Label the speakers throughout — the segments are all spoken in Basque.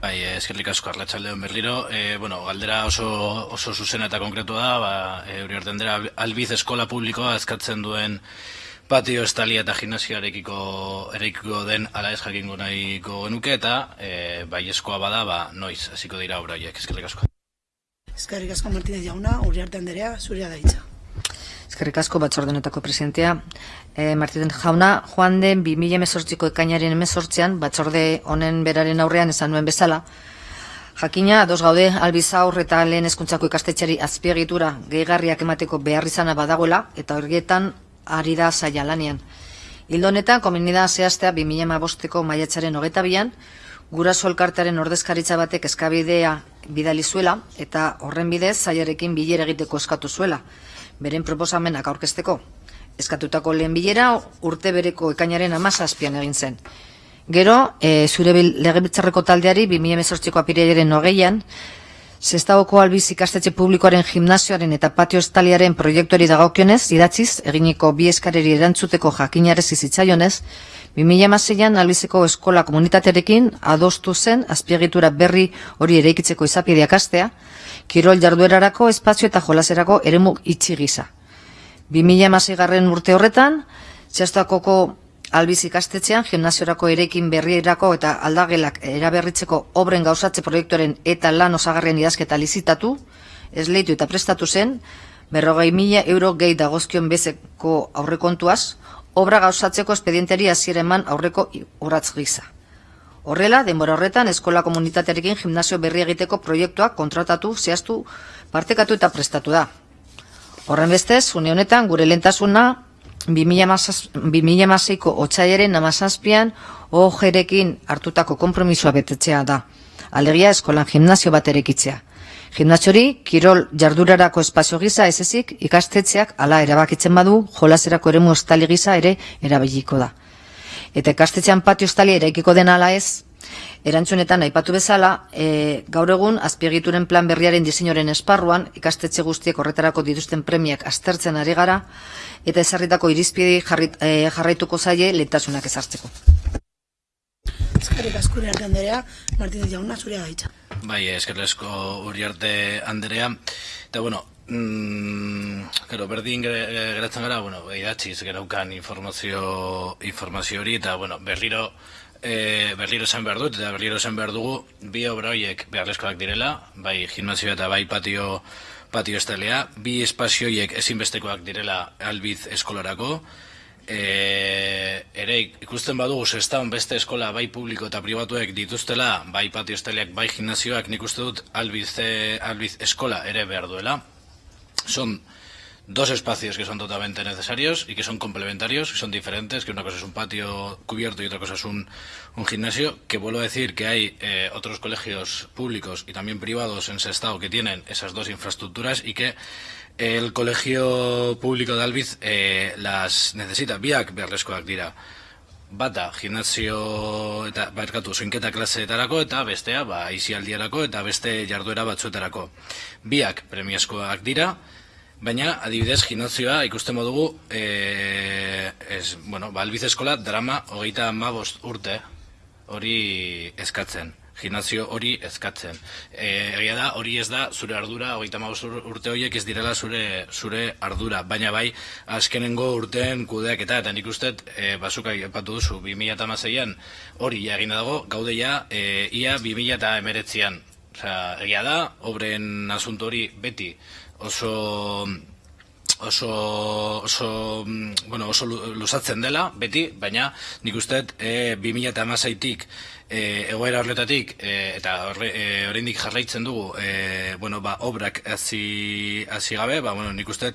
Speaker 1: Bai, eskerrik asko arratsaldeon berriro. E, bueno, galdera oso, oso zuzena eta konkretua da, ba, e, hori hartzen dira, albiz eskola publikoa eskatzen duen patio estalia eta gimnasioarekiko erekiko den ala ez jakingo nahiko genuke eta e, bai eskoa bada, ba, noiz, hasiko dira obraiek, eskerrik asko.
Speaker 2: Eskerrik asko Martinez jauna, uri arte handerea, zurea da hitza.
Speaker 3: Eskerrik asko batzordenetako presidentea. E, Martinez jauna, joan den 2018ko ekainaren emezortzean, batzorde honen beraren aurrean esan nuen bezala, Jakina, dos gaude, albiza eta lehen eskuntzako ikastetxari azpiegitura gehigarriak emateko behar izana badagoela, eta horietan ari da zaila lanean. Hildonetan, komunida zehaztea 2005ko maiatzaren hogeta bian, guraso elkartearen ordezkaritza batek eskabidea bidali zuela, eta horren bidez zailarekin bilera egiteko eskatu zuela beren proposamenak aurkezteko. Eskatutako lehen bilera urte bereko ekainaren amazazpian egin zen. Gero, e, zure legebiltzarreko taldeari 2018ko apirearen nogeian, Zestaoko albiz ikastetxe publikoaren gimnazioaren eta patio estaliaren proiektuari dagokionez, idatziz, eginiko bi eskareri erantzuteko jakinarez izitzaionez, 2006an albizeko eskola komunitatearekin adostu zen azpiegitura berri hori eraikitzeko izapideak astea, kirol jarduerarako espazio eta jolaserako eremu itxi gisa. 2006 garren urte horretan, txastakoko albiz ikastetxean, gimnaziorako erekin berrierako eta aldagelak eraberritzeko obren gauzatze proiektuaren eta lan osagarrien idazketa lizitatu, esleitu eta prestatu zen, berrogei mila euro gehi dagozkion bezeko aurrekontuaz, obra gauzatzeko espedientari hasiera eman aurreko urratz gisa. Horrela, denbora horretan, eskola komunitatearekin gimnazio berri egiteko proiektua kontratatu, zehaztu, partekatu eta prestatu da. Horren bestez, une honetan, gure lentasuna, 2006ko otxaiaren namazazpian, ojerekin hartutako kompromisua betetzea da. Alegia, eskolan gimnazio bat erekitzea. Gimnaziori, kirol jardurarako espazio gisa ez ezik, ikastetzeak ala erabakitzen badu, jolaserako eremu estali gisa ere erabiliko da eta ikastetxean patio estalia eraikiko den ala ez, erantzunetan aipatu bezala, e, gaur egun azpiegituren plan berriaren diseinoren esparruan ikastetxe guztiek horretarako dituzten premiak aztertzen ari gara eta ezarritako irizpide e, jarraituko zaie lehentasunak ezartzeko.
Speaker 2: Eskerrik asko arte Andrea, Martínez Jauna, zurea gaitza.
Speaker 1: Bai, eskerrik asko uriarte Andrea. Eta bueno, Mm, claro, berdin geratzen gara, bueno, idatziz geraukan informazio, informazio hori, eta bueno, berriro, e, berriro zen behar dut, eta berriro zen behar dugu, bi obra horiek beharrezkoak direla, bai gimnazio eta bai patio, patio estelea, bi espazioiek ezinbestekoak direla albiz eskolarako, e, ere ikusten badugu zestan beste eskola bai publiko eta pribatuek dituztela, bai patio esteleak, bai gimnazioak nik uste dut albiz, albiz eskola ere behar duela, son dos espacios que son totalmente necesarios y que son complementarios, que son diferentes, que una cosa es un patio cubierto y otra cosa es un, gimnasio, que vuelvo a decir que hay eh, otros colegios públicos y también privados en ese estado que tienen esas dos infraestructuras y que el colegio público de Albiz eh, las necesita. Biak beharrezkoak dira. Bata, gimnasio eta barkatu soinketa klaseetarako eta bestea ba isialdiarako eta beste jarduera batzuetarako. Biak premiazkoak dira. Baina, adibidez, gimnazioa ikusten modugu, e, ez, bueno, ba, eskola drama hogeita mabost urte hori eskatzen. Gimnazio hori eskatzen. E, egia da, hori ez da, zure ardura, hogeita mabost urte horiek ez direla zure, zure ardura. Baina bai, azkenengo urteen kudeak eta, eta nik uste, e, basukai epatu duzu, 2006an hori egin dago, gaude ja, e, ia 2008an. Osea, egia da, obren asunto hori beti oso oso, oso, bueno, oso lusatzen dela, beti, baina nik uste e, 2008-tik e, egoera horretatik e, eta horre, e, oraindik jarraitzen dugu e, bueno, ba, obrak hasi gabe, ba, bueno, nik uste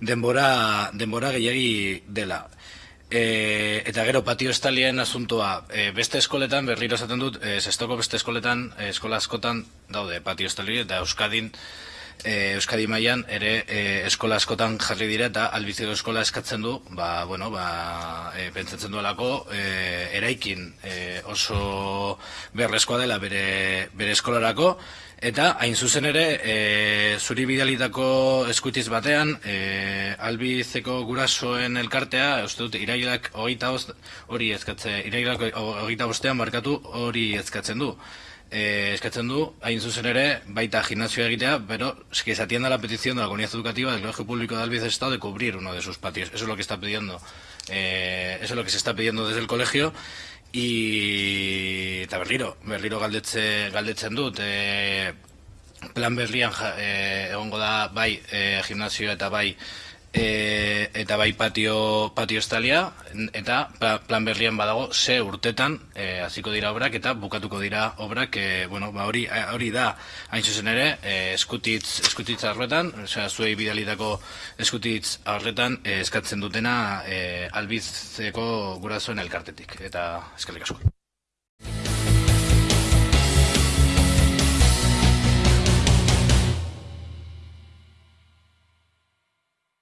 Speaker 1: denbora, denbora gehiagi dela. E, eta gero patio estalien asuntoa e, beste eskoletan, berriro esaten dut, e, zestoko beste eskoletan, e, eskola askotan daude patio estali eta Euskadin e, Euskadi mailan ere e, eskola askotan jarri dira eta albiziko eskola eskatzen du, ba, bueno, ba, e, pentsatzen duelako e, eraikin e, oso beharrezkoa dela bere, bere eskolarako, eta hain zuzen ere e, zuri bidalitako eskutiz batean e, albizeko gurasoen elkartea, uste dut, irailak hogeita hori ezkatze, irailak hogeita bostean markatu hori ezkatzen du. Eh, eskatzen du, hain zuzen ere, baita gimnasio egitea, pero es que se atienda la petición de la comunidad educativa del Colegio Público de Albiz Estado de cubrir uno de sus patios. Eso es lo que está pidiendo, eh, eso es lo que se está pidiendo desde el colegio. Y eta berriro, berriro galdetze, galdetzen dut, e, plan berrian ja, e, egongo da bai e, gimnasio eta bai e, eta bai patio, patio estalia eta plan berrian badago ze urtetan e, hasiko dira obrak eta bukatuko dira obrak e, bueno, ba hori, hori da hain zuzen ere e, eskutitz, eskutitz arretan osea, zuei bidalitako eskutitz arretan e, eskatzen dutena e, albizeko gurasoen elkartetik. Eta eskerrik asko